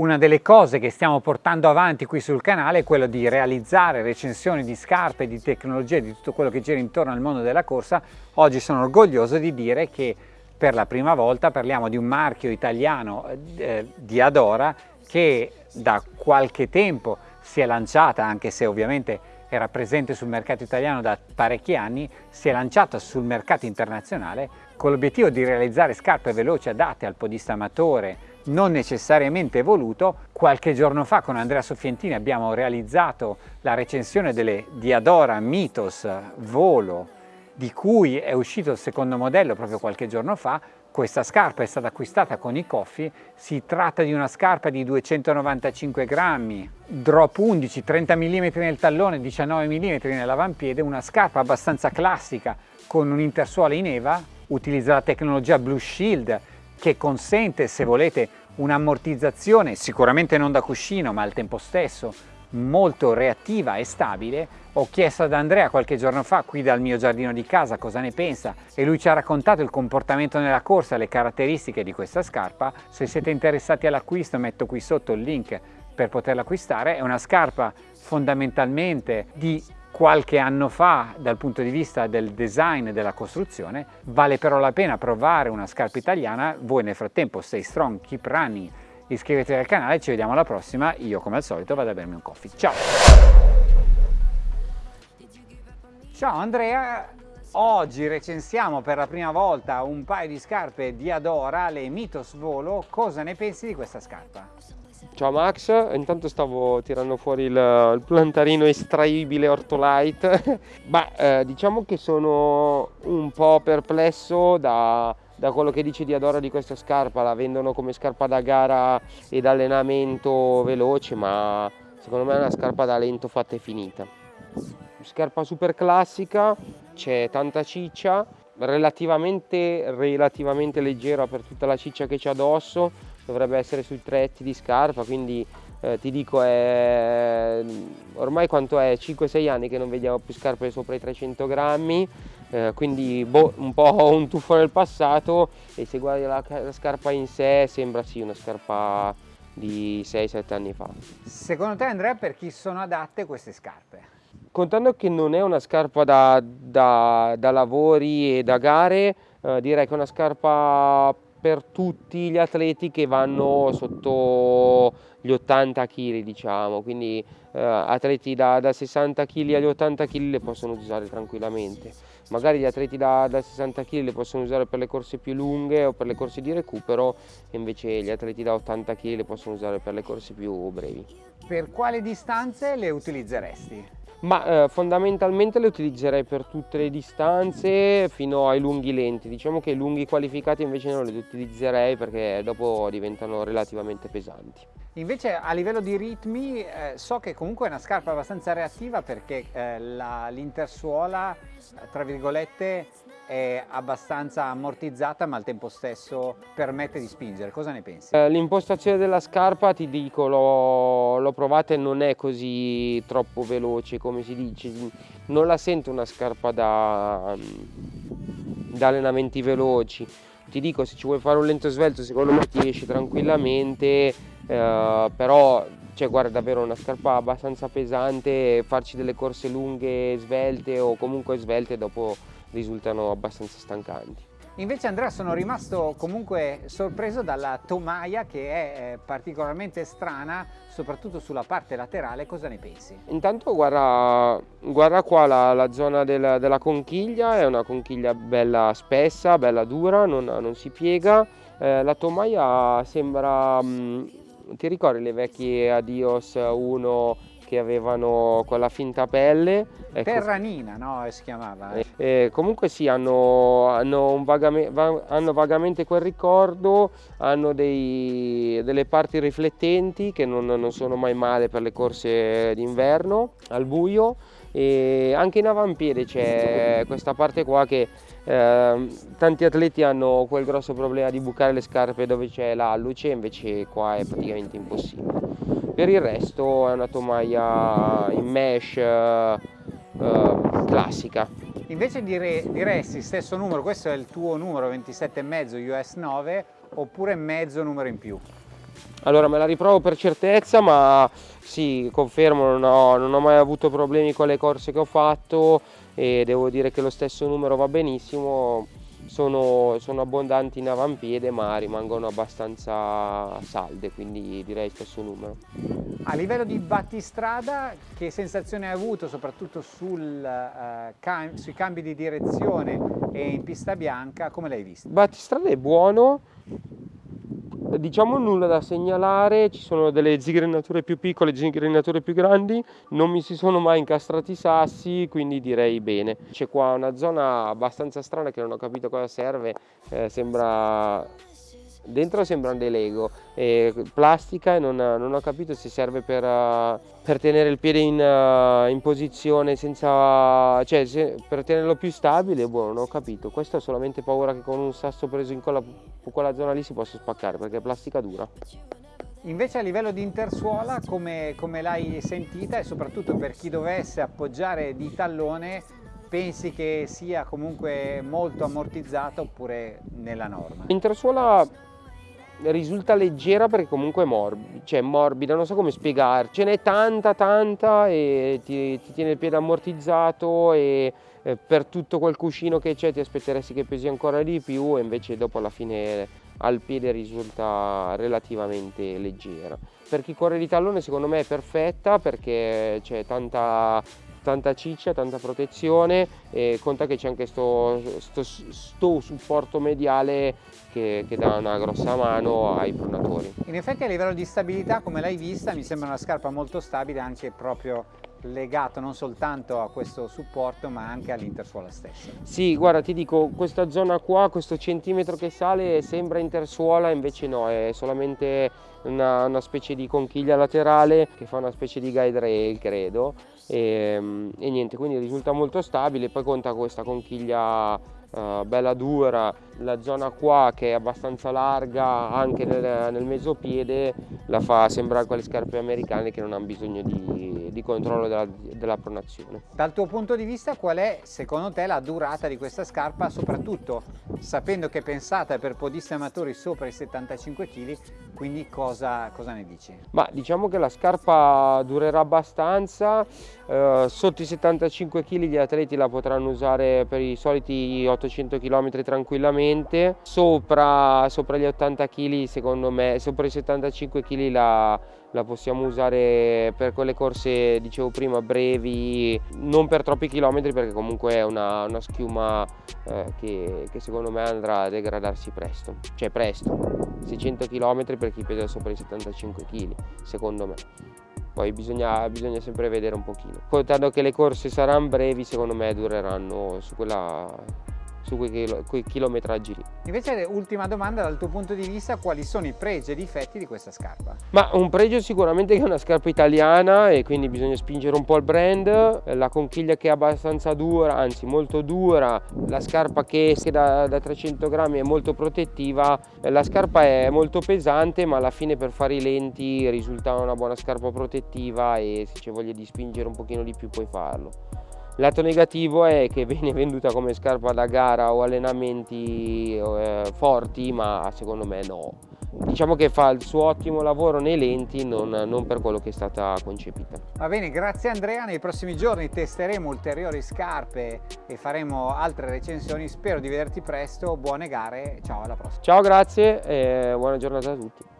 Una delle cose che stiamo portando avanti qui sul canale è quello di realizzare recensioni di scarpe, di tecnologie, di tutto quello che gira intorno al mondo della corsa. Oggi sono orgoglioso di dire che per la prima volta parliamo di un marchio italiano eh, di Adora che da qualche tempo si è lanciata, anche se ovviamente era presente sul mercato italiano da parecchi anni, si è lanciata sul mercato internazionale con l'obiettivo di realizzare scarpe veloci adatte al podista amatore, non necessariamente evoluto. Qualche giorno fa con Andrea Soffientini abbiamo realizzato la recensione delle Diadora Mythos Volo di cui è uscito il secondo modello proprio qualche giorno fa. Questa scarpa è stata acquistata con i coffi, si tratta di una scarpa di 295 grammi, drop 11, 30 mm nel tallone, 19 mm nell'avampiede, una scarpa abbastanza classica con un intersuola in EVA, utilizza la tecnologia Blue Shield che consente, se volete, un'ammortizzazione sicuramente non da cuscino ma al tempo stesso molto reattiva e stabile. Ho chiesto ad Andrea qualche giorno fa qui dal mio giardino di casa cosa ne pensa e lui ci ha raccontato il comportamento nella corsa, le caratteristiche di questa scarpa. Se siete interessati all'acquisto metto qui sotto il link per poterla acquistare. È una scarpa fondamentalmente di qualche anno fa dal punto di vista del design e della costruzione, vale però la pena provare una scarpa italiana, voi nel frattempo stay strong, keep running, iscrivetevi al canale, ci vediamo alla prossima, io come al solito vado a bermi un coffee, ciao! Ciao Andrea, oggi recensiamo per la prima volta un paio di scarpe di Adora, le Mythos Volo, cosa ne pensi di questa scarpa? Ciao Max, intanto stavo tirando fuori il, il plantarino estraibile Ortolite. Beh, eh, diciamo che sono un po' perplesso da, da, quello che dice di Adora di questa scarpa. La vendono come scarpa da gara ed allenamento veloce, ma secondo me è una scarpa da lento fatta e finita. Scarpa super classica, c'è tanta ciccia, relativamente, relativamente leggera per tutta la ciccia che c'è addosso dovrebbe essere sui tretti di scarpa, quindi eh, ti dico è ormai quanto è 5-6 anni che non vediamo più scarpe sopra i 300 grammi, eh, quindi boh, un po' un tuffo nel passato e se guardi la, la scarpa in sé sembra sì una scarpa di 6-7 anni fa. Secondo te Andrea per chi sono adatte queste scarpe? Contando che non è una scarpa da, da, da lavori e da gare, eh, direi che è una scarpa per tutti gli atleti che vanno sotto gli 80 kg diciamo. Quindi eh, atleti da, da, 60 kg agli 80 kg le possono usare tranquillamente. Magari gli atleti da, da 60 kg le possono usare per le corse più lunghe o per le corse di recupero invece gli atleti da 80 kg le possono usare per le corse più brevi. Per quale distanze le utilizzeresti? Ma eh, fondamentalmente le utilizzerei per tutte le distanze fino ai lunghi lenti. Diciamo che i lunghi qualificati invece non li utilizzerei perché dopo diventano relativamente pesanti. Invece a livello di ritmi eh, so che comunque è una scarpa abbastanza reattiva perché eh, l'intersuola tra virgolette è abbastanza ammortizzata ma al tempo stesso permette di spingere, cosa ne pensi? Eh, l'impostazione della scarpa ti dico, l'ho provata e non è così troppo veloce come si dice, non la sento una scarpa da, da allenamenti veloci, ti dico se ci vuoi fare un lento svelto secondo me ti esce tranquillamente, eh, però cioè guarda davvero una scarpa abbastanza pesante, farci delle corse lunghe svelte o comunque svelte dopo risultano abbastanza stancanti. Invece Andrea sono rimasto comunque sorpreso dalla tomaia che è eh, particolarmente strana soprattutto sulla parte laterale, cosa ne pensi? Intanto guarda, guarda qua la, la zona del, della conchiglia, è una conchiglia bella spessa, bella dura, non, non si piega, eh, la tomaia sembra, mh, mm, ti ricordi le vecchie Adios 1 che avevano quella finta pelle. Ecco. Terranina, no? Si chiamava. Eh. Eh, comunque sì, hanno, hanno, vagamente, hanno, vagamente quel ricordo, hanno dei, delle parti riflettenti che non, non sono mai male per le corse d'inverno al buio e anche in avampiede c'è questa parte qua che eh, tanti atleti hanno quel grosso problema di bucare le scarpe dove c'è la luce invece qua è praticamente impossibile. Per il resto è una tomaia in mesh eh, eh, classica. Invece dire, diresti stesso numero questo è il tuo numero 27,5 US 9 oppure mezzo numero in più Allora me la riprovo per certezza, ma sì, confermo, non ho, non ho mai avuto problemi con le corse che ho fatto e devo dire che lo stesso numero va benissimo sono, sono, abbondanti in avampiede ma rimangono abbastanza salde quindi direi stesso numero. A livello di battistrada che sensazione hai avuto soprattutto sul, uh, cam sui cambi di direzione e in pista bianca come l'hai visto? Battistrada è buono diciamo nulla da segnalare, ci sono delle zigrenature più piccole, zigrenature più grandi, non mi si sono mai incastrati i sassi, quindi direi bene. C'è qua una zona abbastanza strana che non ho capito cosa serve, eh, sembra dentro sembrano dei lego. E plastica e non, non, ho capito se serve per, uh, per tenere il piede in, uh, in posizione senza cioè se, per tenerlo più stabile boh non ho capito. Questo ho solamente paura che con un sasso preso in quella, quella zona lì si possa spaccare perché è plastica dura. Invece a livello di intersuola come, come l'hai sentita e soprattutto per chi dovesse appoggiare di tallone pensi che sia comunque molto ammortizzata oppure nella norma? Intersuola risulta leggera perché comunque è morbida, cioè morbida, non so come spiegare, ce n'è tanta tanta e ti, ti, tiene il piede ammortizzato e eh, per tutto quel cuscino che c'è ti aspetteresti che pesi ancora di più e invece dopo alla fine al piede risulta relativamente leggera. Per chi corre di tallone secondo me è perfetta perché c'è tanta tanta ciccia, tanta protezione e conta che c'è anche questo supporto mediale che, che, dà una grossa mano ai pronatori. In effetti a livello di stabilità come l'hai vista mi sembra una scarpa molto stabile anche proprio legato non soltanto a questo supporto ma anche all'intersuola stessa. Sì, guarda ti dico questa zona qua, questo centimetro che sale sembra intersuola invece no, è solamente una, una specie di conchiglia laterale che fa una specie di guide rail credo e, ehm, e niente quindi risulta molto stabile poi conta questa conchiglia uh, bella dura la zona qua che è abbastanza larga anche nel, nel mesopiede la fa sembrare quelle scarpe americane che non hanno bisogno di, di controllo della, della, pronazione. Dal tuo punto di vista qual è secondo te la durata di questa scarpa soprattutto sapendo che è pensata per podisti amatori sopra i 75 kg quindi cosa, cosa ne dici? Ma diciamo che la scarpa durerà abbastanza eh, sotto i 75 kg gli atleti la potranno usare per i soliti 800 km tranquillamente sopra, sopra gli 80 kg secondo me sopra i 75 kg la, la possiamo usare per quelle corse dicevo prima brevi non per troppi chilometri perché comunque è una, una schiuma eh, che, che, secondo me andrà a degradarsi presto. Cioè presto. 600 km per chi pesa sopra i 75 kg secondo me. Poi bisogna, bisogna, sempre vedere un pochino. Contando che le corse saranno brevi secondo me dureranno su quella su quei, quei chilometraggi lì. Invece ultima domanda dal tuo punto di vista quali sono i pregi e i difetti di questa scarpa? Ma un pregio sicuramente che è una scarpa italiana e quindi bisogna spingere un po' il brand, la conchiglia che è abbastanza dura, anzi molto dura, la scarpa che da, da 300 grammi è molto protettiva, la scarpa è molto pesante ma alla fine per fare i lenti risulta una buona scarpa protettiva e se c'è voglia di spingere un pochino di più puoi farlo. Lato negativo è che viene venduta come scarpa da gara o allenamenti eh, forti, ma secondo me no. Diciamo che fa il suo ottimo lavoro nei lenti, non, non per quello che è stata concepita. Va bene, grazie Andrea. Nei prossimi giorni testeremo ulteriori scarpe e faremo altre recensioni. Spero di vederti presto. Buone gare, ciao alla prossima. Ciao, grazie e buona giornata a tutti.